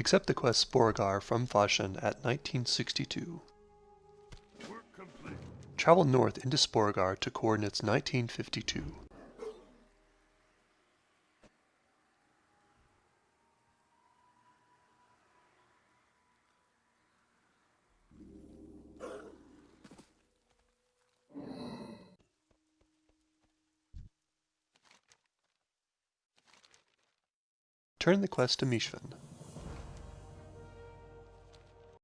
Accept the quest Sporeggar from Fahssn at 1962. Travel north into Sporeggar to coordinates 1952. Turn the quest to Msshi'fn.